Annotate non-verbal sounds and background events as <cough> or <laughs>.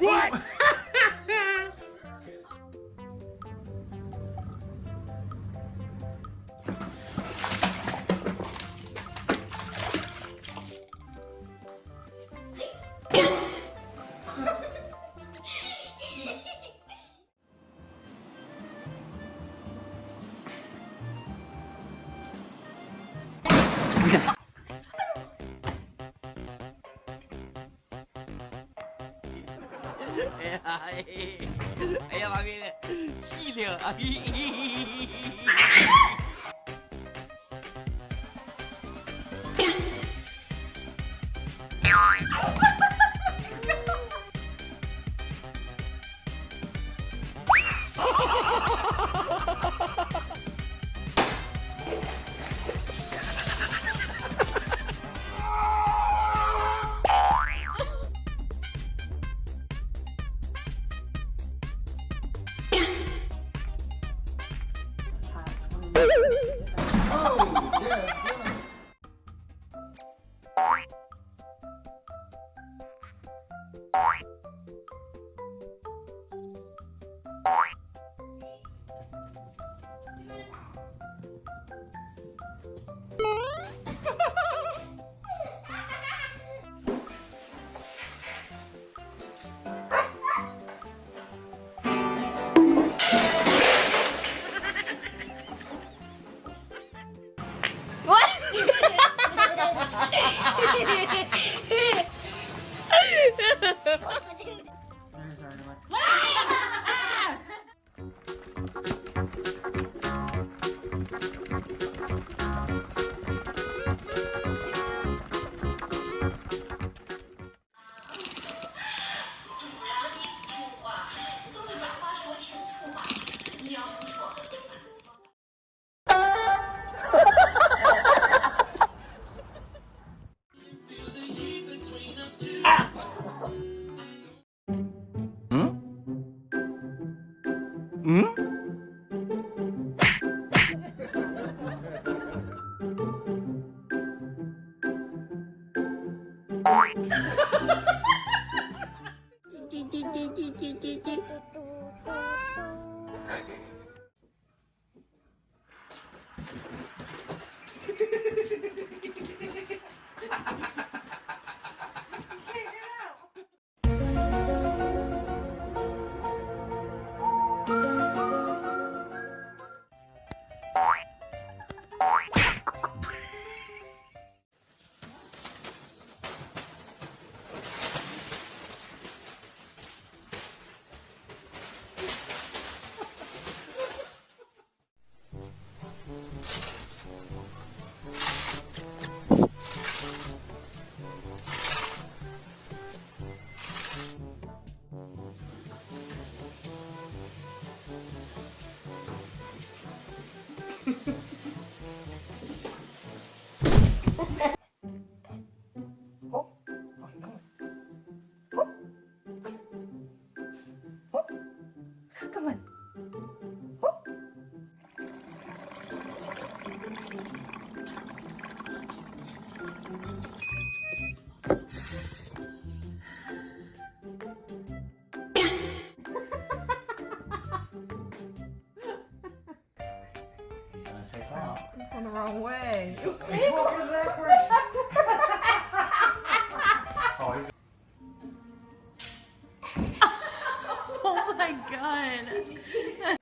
What? 哎呀，哎呀，妈逼的，屁灵 <laughs> oh, yeah. ハハハハ! 띠띠띠띠띠띠띠 on the wrong way. <laughs> <laughs> Oh, <laughs> oh my god.